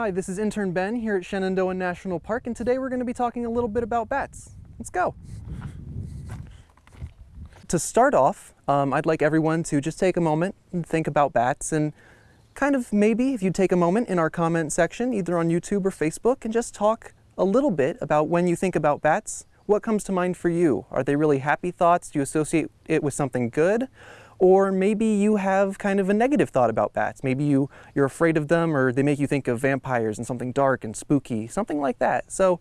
Hi, this is intern Ben here at Shenandoah National Park, and today we're going to be talking a little bit about bats. Let's go. To start off, um, I'd like everyone to just take a moment and think about bats and kind of maybe if you take a moment in our comment section, either on YouTube or Facebook, and just talk a little bit about when you think about bats, what comes to mind for you? Are they really happy thoughts? Do you associate it with something good? Or maybe you have kind of a negative thought about bats. Maybe you, you're afraid of them or they make you think of vampires and something dark and spooky, something like that. So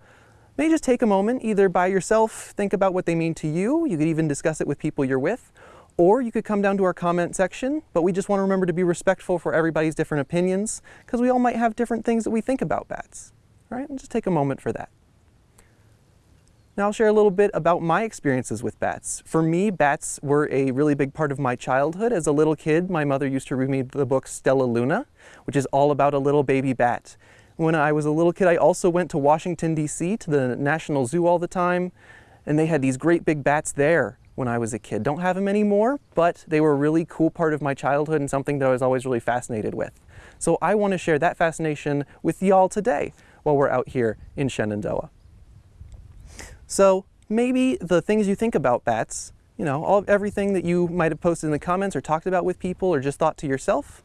maybe just take a moment, either by yourself, think about what they mean to you. You could even discuss it with people you're with. Or you could come down to our comment section, but we just want to remember to be respectful for everybody's different opinions because we all might have different things that we think about bats. All right, and just take a moment for that. Now I'll share a little bit about my experiences with bats. For me, bats were a really big part of my childhood. As a little kid, my mother used to read me the book Stellaluna, which is all about a little baby bat. When I was a little kid, I also went to Washington, D.C. to the National Zoo all the time, and they had these great big bats there when I was a kid. Don't have them anymore, but they were a really cool part of my childhood and something that I was always really fascinated with. So I want to share that fascination with y'all today while we're out here in Shenandoah. So maybe the things you think about bats, you know, all everything that you might have posted in the comments or talked about with people or just thought to yourself,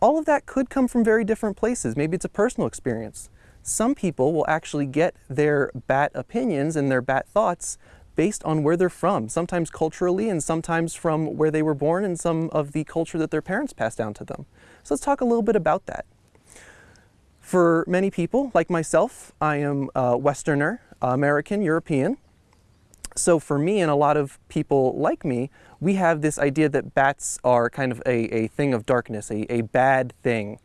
all of that could come from very different places. Maybe it's a personal experience. Some people will actually get their bat opinions and their bat thoughts based on where they're from, sometimes culturally and sometimes from where they were born and some of the culture that their parents passed down to them. So let's talk a little bit about that. For many people, like myself, I am a Westerner. American, European. So for me and a lot of people like me, we have this idea that bats are kind of a, a thing of darkness, a, a bad thing.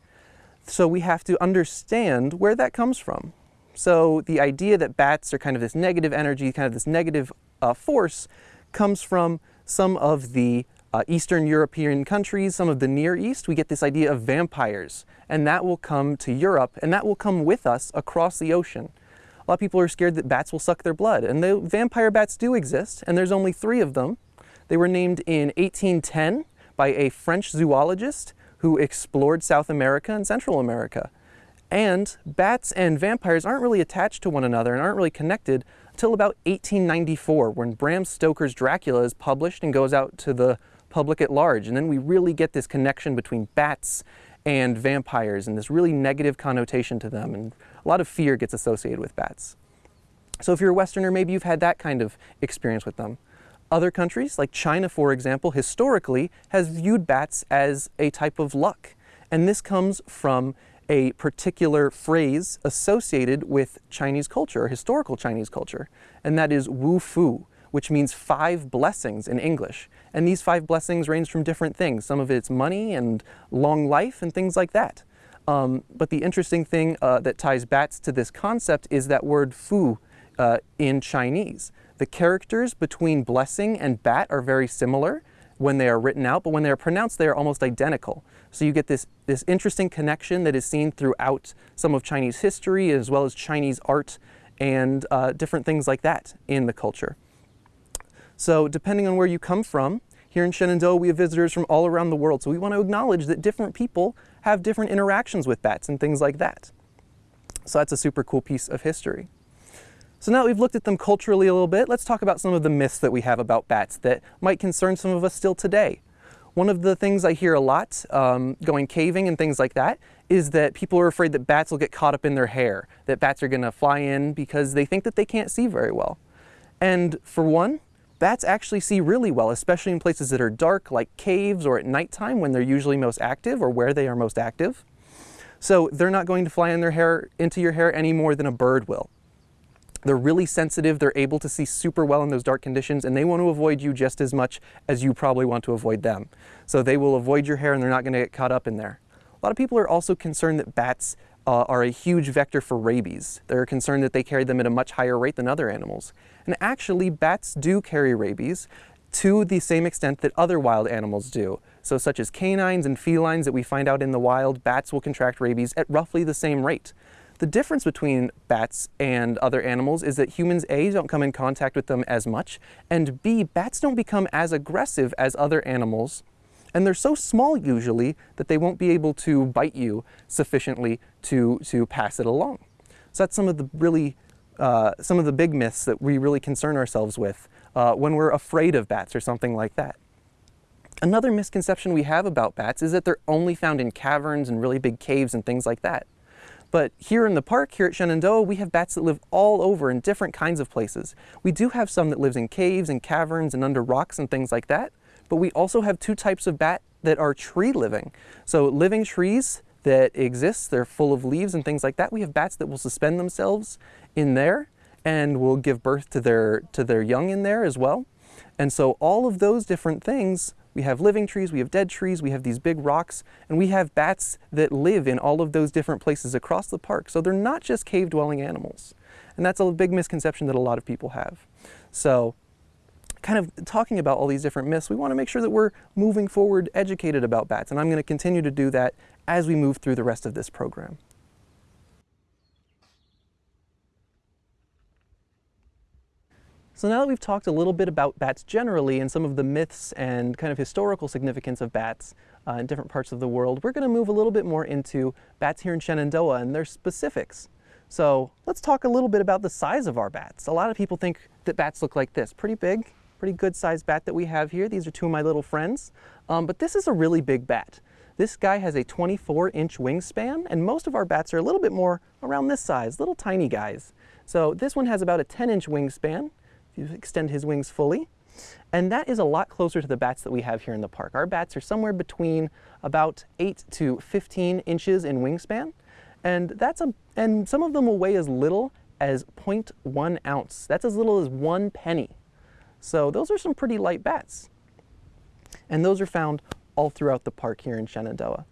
So we have to understand where that comes from. So the idea that bats are kind of this negative energy, kind of this negative uh, force, comes from some of the uh, Eastern European countries, some of the Near East. We get this idea of vampires, and that will come to Europe, and that will come with us across the ocean a lot of people are scared that bats will suck their blood. And the vampire bats do exist, and there's only three of them. They were named in 1810 by a French zoologist who explored South America and Central America. And bats and vampires aren't really attached to one another and aren't really connected until about 1894 when Bram Stoker's Dracula is published and goes out to the public at large. And then we really get this connection between bats and vampires and this really negative connotation to them and a lot of fear gets associated with bats. So if you're a Westerner, maybe you've had that kind of experience with them. Other countries, like China for example, historically has viewed bats as a type of luck. And this comes from a particular phrase associated with Chinese culture, or historical Chinese culture, and that is wu fu, which means five blessings in English. And these five blessings range from different things. Some of it's money and long life and things like that. Um, but the interesting thing uh, that ties bats to this concept is that word fu uh, in Chinese. The characters between blessing and bat are very similar when they are written out, but when they are pronounced, they are almost identical. So you get this, this interesting connection that is seen throughout some of Chinese history as well as Chinese art and uh, different things like that in the culture. So depending on where you come from, here in Shenandoah we have visitors from all around the world. So we want to acknowledge that different people have different interactions with bats and things like that. So that's a super cool piece of history. So now that we've looked at them culturally a little bit, let's talk about some of the myths that we have about bats that might concern some of us still today. One of the things I hear a lot, um, going caving and things like that, is that people are afraid that bats will get caught up in their hair, that bats are going to fly in because they think that they can't see very well. And for one, bats actually see really well, especially in places that are dark like caves or at nighttime when they're usually most active or where they are most active. So they're not going to fly in their hair, into your hair any more than a bird will. They're really sensitive, they're able to see super well in those dark conditions, and they want to avoid you just as much as you probably want to avoid them. So they will avoid your hair and they're not going to get caught up in there. A lot of people are also concerned that bats uh, are a huge vector for rabies. They're concerned that they carry them at a much higher rate than other animals. And actually, bats do carry rabies to the same extent that other wild animals do. So such as canines and felines that we find out in the wild, bats will contract rabies at roughly the same rate. The difference between bats and other animals is that humans A, don't come in contact with them as much, and B, bats don't become as aggressive as other animals And they're so small usually that they won't be able to bite you sufficiently to, to pass it along. So that's some of the really, uh, some of the big myths that we really concern ourselves with uh, when we're afraid of bats or something like that. Another misconception we have about bats is that they're only found in caverns and really big caves and things like that. But here in the park, here at Shenandoah, we have bats that live all over in different kinds of places. We do have some that lives in caves and caverns and under rocks and things like that, but we also have two types of bat that are tree living. So living trees that exist, they're full of leaves and things like that. We have bats that will suspend themselves in there and will give birth to their, to their young in there as well. And so all of those different things, we have living trees, we have dead trees, we have these big rocks, and we have bats that live in all of those different places across the park. So they're not just cave dwelling animals. And that's a big misconception that a lot of people have. So kind of talking about all these different myths, we want to make sure that we're moving forward educated about bats. And I'm going to continue to do that as we move through the rest of this program. So now that we've talked a little bit about bats generally and some of the myths and kind of historical significance of bats uh, in different parts of the world, we're going to move a little bit more into bats here in Shenandoah and their specifics. So let's talk a little bit about the size of our bats. A lot of people think that bats look like this, pretty big, pretty good sized bat that we have here. These are two of my little friends, um, but this is a really big bat. This guy has a 24 inch wingspan and most of our bats are a little bit more around this size, little tiny guys. So this one has about a 10 inch wingspan if you extend his wings fully. And that is a lot closer to the bats that we have here in the park. Our bats are somewhere between about 8 to 15 inches in wingspan. And that's a and some of them will weigh as little as 0.1 ounce. That's as little as one penny. So those are some pretty light bats. And those are found all throughout the park here in Shenandoah.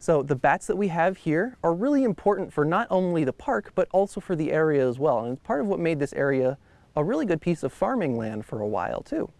So the bats that we have here are really important for not only the park, but also for the area as well. And it's part of what made this area a really good piece of farming land for a while too.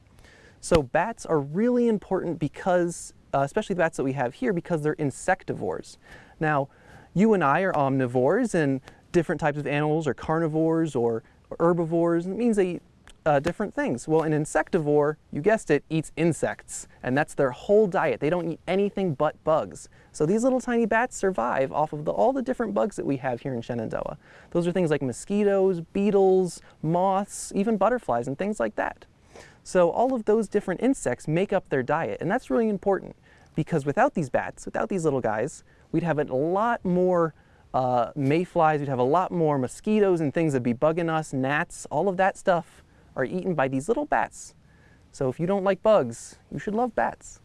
So bats are really important because, uh, especially the bats that we have here, because they're insectivores. Now, you and I are omnivores and different types of animals are carnivores or, or herbivores. It means they eat uh, different things. Well, an insectivore, you guessed it, eats insects, and that's their whole diet. They don't eat anything but bugs. So these little tiny bats survive off of the, all the different bugs that we have here in Shenandoah. Those are things like mosquitoes, beetles, moths, even butterflies, and things like that. So all of those different insects make up their diet, and that's really important because without these bats, without these little guys, we'd have a lot more uh, mayflies, we'd have a lot more mosquitoes and things that'd be bugging us, gnats, all of that stuff are eaten by these little bats. So if you don't like bugs, you should love bats.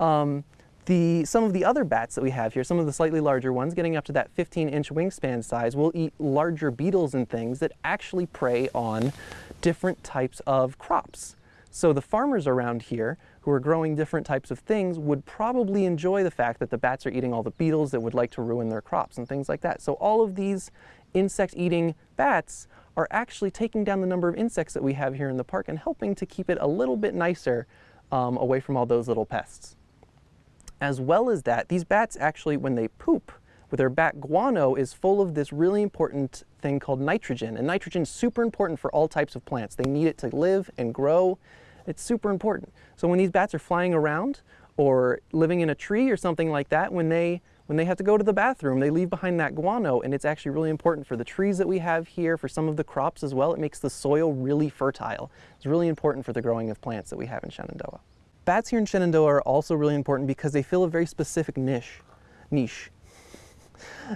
Um, the, some of the other bats that we have here, some of the slightly larger ones, getting up to that 15 inch wingspan size, will eat larger beetles and things that actually prey on different types of crops. So the farmers around here who are growing different types of things would probably enjoy the fact that the bats are eating all the beetles that would like to ruin their crops and things like that. So all of these insect eating bats are actually taking down the number of insects that we have here in the park and helping to keep it a little bit nicer um, away from all those little pests. As well as that, these bats actually, when they poop, with their bat guano is full of this really important thing called nitrogen. And nitrogen is super important for all types of plants. They need it to live and grow. It's super important. So when these bats are flying around or living in a tree or something like that, when they when they have to go to the bathroom, they leave behind that guano, and it's actually really important for the trees that we have here, for some of the crops as well. It makes the soil really fertile. It's really important for the growing of plants that we have in Shenandoah. Bats here in Shenandoah are also really important because they fill a very specific niche. Niche.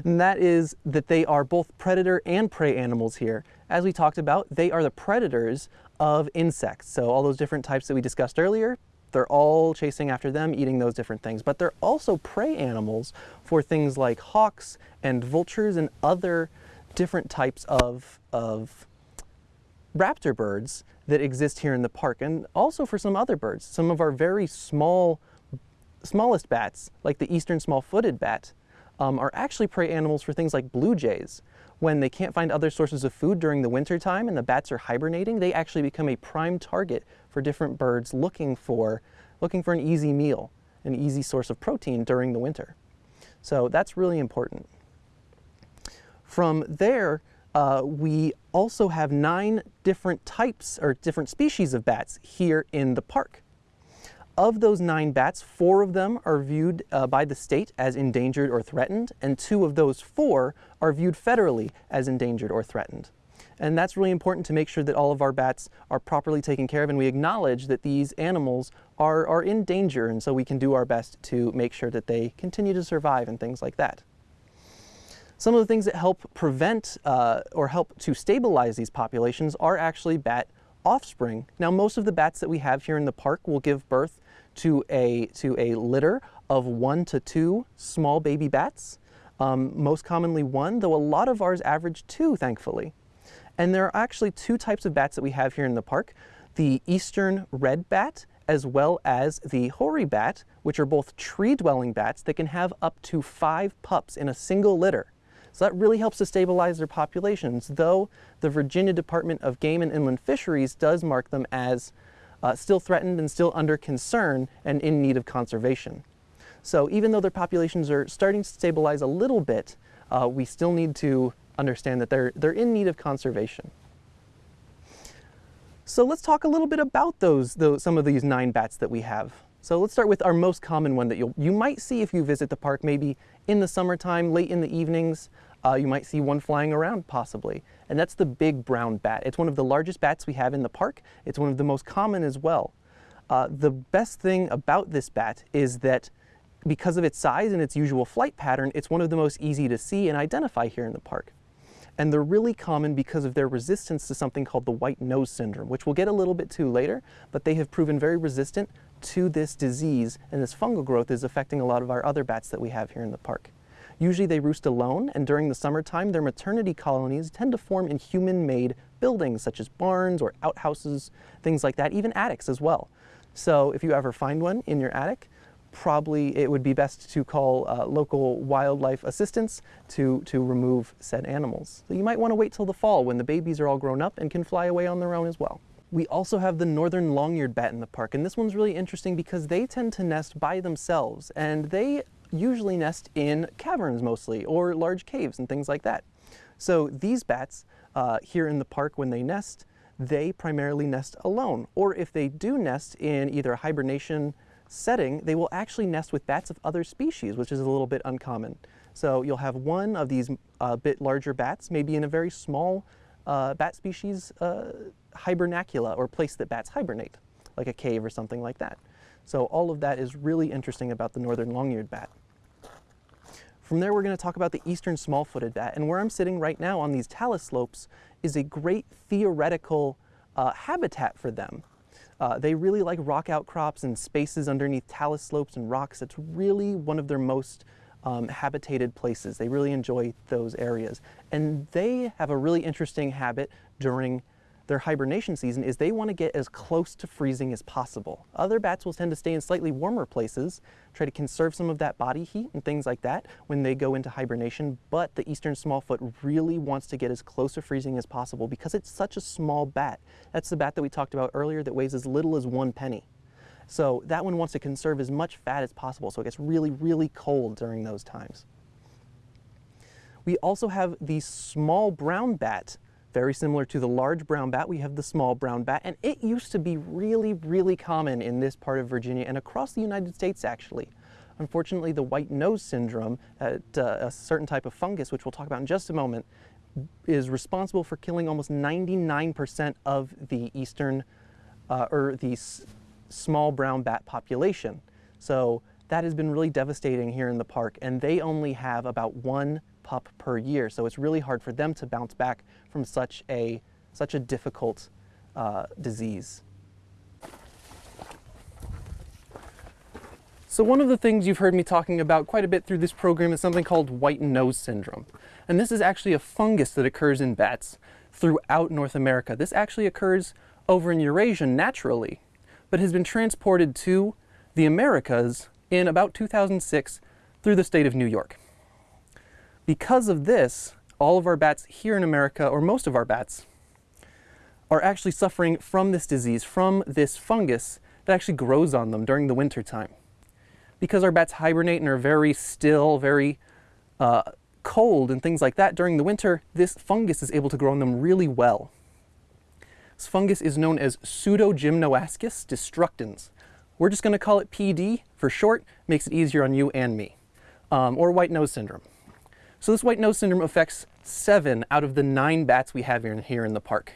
And that is that they are both predator and prey animals here. As we talked about, they are the predators of insects. So all those different types that we discussed earlier, they're all chasing after them, eating those different things. But they're also prey animals for things like hawks and vultures and other different types of, of raptor birds that exist here in the park and also for some other birds. Some of our very small, smallest bats, like the eastern small-footed bat, um, are actually prey animals for things like blue jays. When they can't find other sources of food during the winter time and the bats are hibernating, they actually become a prime target for different birds looking for, looking for an easy meal, an easy source of protein during the winter. So that's really important. From there, uh, we also have nine different types or different species of bats here in the park. Of those nine bats, four of them are viewed uh, by the state as endangered or threatened, and two of those four are viewed federally as endangered or threatened. And that's really important to make sure that all of our bats are properly taken care of and we acknowledge that these animals are, are in danger and so we can do our best to make sure that they continue to survive and things like that. Some of the things that help prevent uh, or help to stabilize these populations are actually bat offspring. Now most of the bats that we have here in the park will give birth to a, to a litter of one to two small baby bats. Um, most commonly one, though a lot of ours average two, thankfully. And there are actually two types of bats that we have here in the park. The eastern red bat as well as the hoary bat, which are both tree-dwelling bats that can have up to five pups in a single litter. So that really helps to stabilize their populations, though the Virginia Department of Game and Inland Fisheries does mark them as uh, still threatened and still under concern and in need of conservation. So even though their populations are starting to stabilize a little bit, uh, we still need to understand that they're, they're in need of conservation. So let's talk a little bit about those, those, some of these nine bats that we have. So let's start with our most common one that you'll, you might see if you visit the park, maybe in the summertime, late in the evenings. Uh, you might see one flying around possibly, and that's the big brown bat. It's one of the largest bats we have in the park. It's one of the most common as well. Uh, the best thing about this bat is that because of its size and its usual flight pattern, it's one of the most easy to see and identify here in the park. And they're really common because of their resistance to something called the white nose syndrome, which we'll get a little bit to later, but they have proven very resistant to this disease, and this fungal growth is affecting a lot of our other bats that we have here in the park. Usually they roost alone, and during the summertime, their maternity colonies tend to form in human-made buildings, such as barns or outhouses, things like that, even attics as well. So if you ever find one in your attic, probably it would be best to call uh, local wildlife assistance to, to remove said animals. So you might want to wait till the fall when the babies are all grown up and can fly away on their own as well. We also have the northern long-eared bat in the park, and this one's really interesting because they tend to nest by themselves, and they usually nest in caverns mostly, or large caves and things like that. So these bats uh, here in the park, when they nest, they primarily nest alone, or if they do nest in either a hibernation setting, they will actually nest with bats of other species, which is a little bit uncommon. So you'll have one of these uh, bit larger bats, maybe in a very small uh, bat species uh, hibernacula or place that bats hibernate, like a cave or something like that. So all of that is really interesting about the northern long-eared bat. From there, we're going to talk about the eastern small-footed bat, and where I'm sitting right now on these talus slopes is a great theoretical uh, habitat for them. Uh, they really like rock outcrops and spaces underneath talus slopes and rocks. It's really one of their most um, habitated places. They really enjoy those areas. And they have a really interesting habit during their hibernation season is they want to get as close to freezing as possible. Other bats will tend to stay in slightly warmer places, try to conserve some of that body heat and things like that when they go into hibernation, but the eastern smallfoot really wants to get as close to freezing as possible because it's such a small bat. That's the bat that we talked about earlier that weighs as little as one penny. So that one wants to conserve as much fat as possible, so it gets really, really cold during those times. We also have the small brown bat. Very similar to the large brown bat, we have the small brown bat, and it used to be really, really common in this part of Virginia and across the United States, actually. Unfortunately, the white nose syndrome, uh, a certain type of fungus, which we'll talk about in just a moment, is responsible for killing almost 99% of the eastern, uh, or the small brown bat population. So that has been really devastating here in the park and they only have about one pup per year. So it's really hard for them to bounce back from such a, such a difficult uh, disease. So one of the things you've heard me talking about quite a bit through this program is something called white nose syndrome. And this is actually a fungus that occurs in bats throughout North America. This actually occurs over in Eurasia naturally but has been transported to the Americas in about 2006 through the state of New York. Because of this, all of our bats here in America, or most of our bats, are actually suffering from this disease, from this fungus that actually grows on them during the winter time. Because our bats hibernate and are very still, very uh, cold and things like that during the winter, this fungus is able to grow on them really well. This fungus is known as Pseudogymnoascus destructans. We're just going to call it PD for short, makes it easier on you and me, um, or white nose syndrome. So this white nose syndrome affects seven out of the nine bats we have here, here in the park.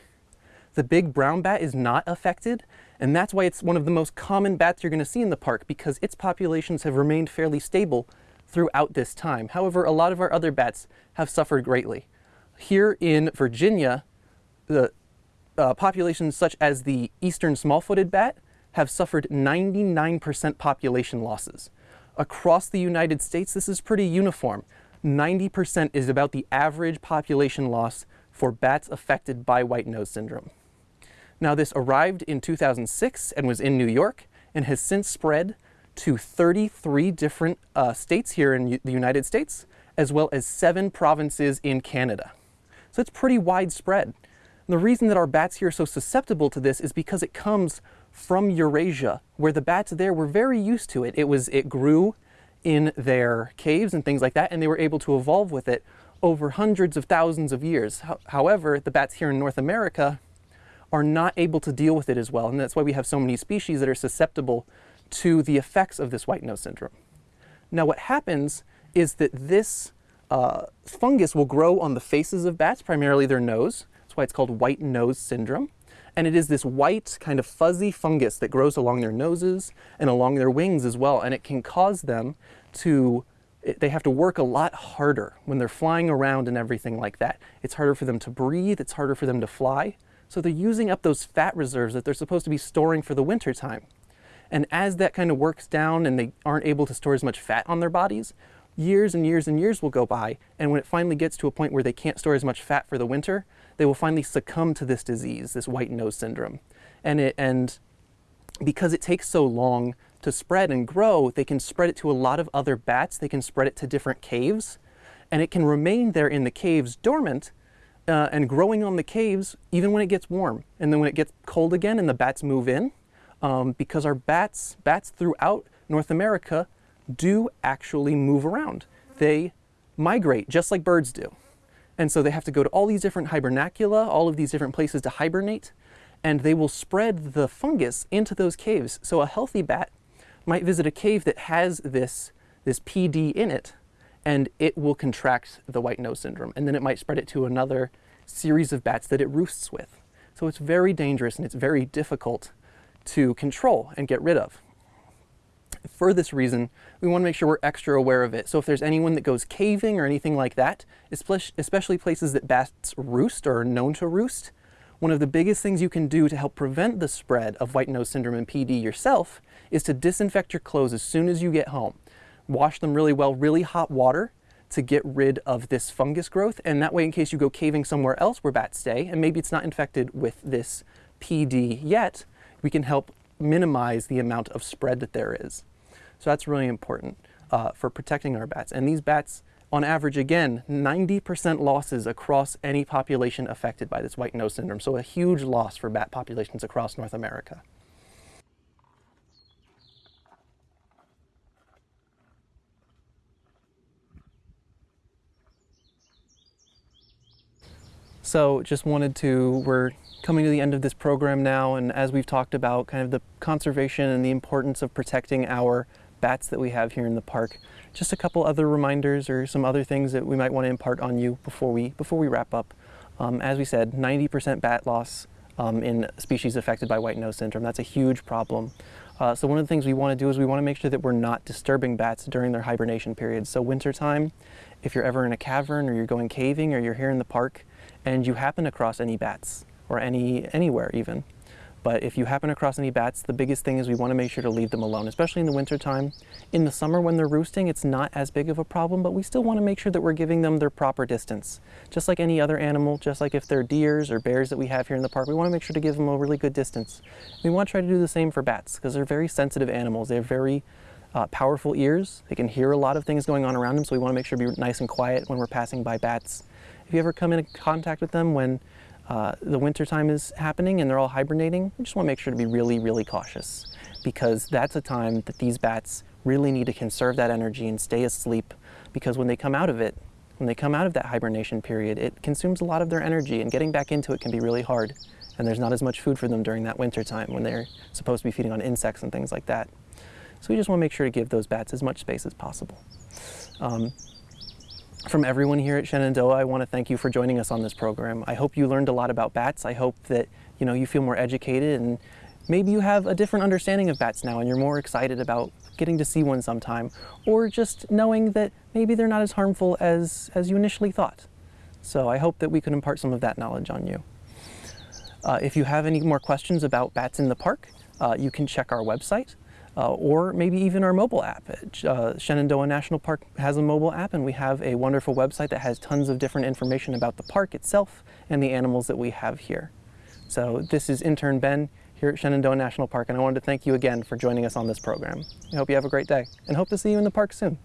The big brown bat is not affected, and that's why it's one of the most common bats you're going to see in the park because its populations have remained fairly stable throughout this time. However, a lot of our other bats have suffered greatly. Here in Virginia, the uh, populations such as the eastern small-footed bat have suffered 99% population losses. Across the United States, this is pretty uniform. 90% is about the average population loss for bats affected by white nose syndrome. Now this arrived in 2006 and was in New York and has since spread to 33 different uh, states here in the United States, as well as seven provinces in Canada. So it's pretty widespread. The reason that our bats here are so susceptible to this is because it comes from Eurasia, where the bats there were very used to it. It was it grew in their caves and things like that, and they were able to evolve with it over hundreds of thousands of years. However, the bats here in North America are not able to deal with it as well, and that's why we have so many species that are susceptible to the effects of this white nose syndrome. Now what happens is that this uh, fungus will grow on the faces of bats, primarily their nose. That's why it's called white nose syndrome. And it is this white kind of fuzzy fungus that grows along their noses and along their wings as well. And it can cause them to, they have to work a lot harder when they're flying around and everything like that. It's harder for them to breathe, it's harder for them to fly. So they're using up those fat reserves that they're supposed to be storing for the winter time. And as that kind of works down and they aren't able to store as much fat on their bodies, years and years and years will go by. And when it finally gets to a point where they can't store as much fat for the winter, they will finally succumb to this disease, this white nose syndrome. And, it, and because it takes so long to spread and grow, they can spread it to a lot of other bats. They can spread it to different caves. And it can remain there in the caves dormant uh, and growing on the caves even when it gets warm. And then when it gets cold again and the bats move in, um, because our bats, bats throughout North America do actually move around. They migrate just like birds do. And so they have to go to all these different hibernacula, all of these different places to hibernate, and they will spread the fungus into those caves. So a healthy bat might visit a cave that has this, this PD in it, and it will contract the white nose syndrome. And then it might spread it to another series of bats that it roosts with. So it's very dangerous and it's very difficult to control and get rid of for this reason, we want to make sure we're extra aware of it. So if there's anyone that goes caving or anything like that, especially places that bats roost or are known to roost, one of the biggest things you can do to help prevent the spread of white nose syndrome and PD yourself is to disinfect your clothes as soon as you get home. Wash them really well, really hot water to get rid of this fungus growth. And that way, in case you go caving somewhere else where bats stay, and maybe it's not infected with this PD yet, we can help minimize the amount of spread that there is. So that's really important uh, for protecting our bats. And these bats, on average, again, 90% losses across any population affected by this white nose syndrome. So a huge loss for bat populations across North America. So just wanted to, we're coming to the end of this program now, and as we've talked about kind of the conservation and the importance of protecting our bats that we have here in the park, just a couple other reminders or some other things that we might want to impart on you before we, before we wrap up. Um, as we said, 90% bat loss um, in species affected by white nose syndrome. That's a huge problem. Uh, so one of the things we want to do is we want to make sure that we're not disturbing bats during their hibernation periods. So wintertime, if you're ever in a cavern or you're going caving or you're here in the park, and you happen across any bats or any anywhere even. But if you happen across any bats, the biggest thing is we want to make sure to leave them alone, especially in the wintertime. In the summer when they're roosting, it's not as big of a problem, but we still want to make sure that we're giving them their proper distance. Just like any other animal, just like if they're deers or bears that we have here in the park, we want to make sure to give them a really good distance. We want to try to do the same for bats because they're very sensitive animals. They have very uh, powerful ears. They can hear a lot of things going on around them, so we want to make sure to be nice and quiet when we're passing by bats. If you ever come in contact with them when uh, the winter time is happening and they're all hibernating, you just want to make sure to be really, really cautious because that's a time that these bats really need to conserve that energy and stay asleep because when they come out of it, when they come out of that hibernation period, it consumes a lot of their energy and getting back into it can be really hard. and there's not as much food for them during that winter time when they're supposed to be feeding on insects and things like that. So we just want to make sure to give those bats as much space as possible. Um, from everyone here at Shenandoah, I want to thank you for joining us on this program. I hope you learned a lot about bats. I hope that you know you feel more educated and maybe you have a different understanding of bats now and you're more excited about getting to see one sometime or just knowing that maybe they're not as harmful as, as you initially thought. So I hope that we can impart some of that knowledge on you. Uh, if you have any more questions about bats in the park, uh, you can check our website uh, or maybe even our mobile app. Uh, Shenandoah National Park has a mobile app and we have a wonderful website that has tons of different information about the park itself and the animals that we have here. So this is intern Ben here at Shenandoah National Park and I wanted to thank you again for joining us on this program. I hope you have a great day and hope to see you in the park soon.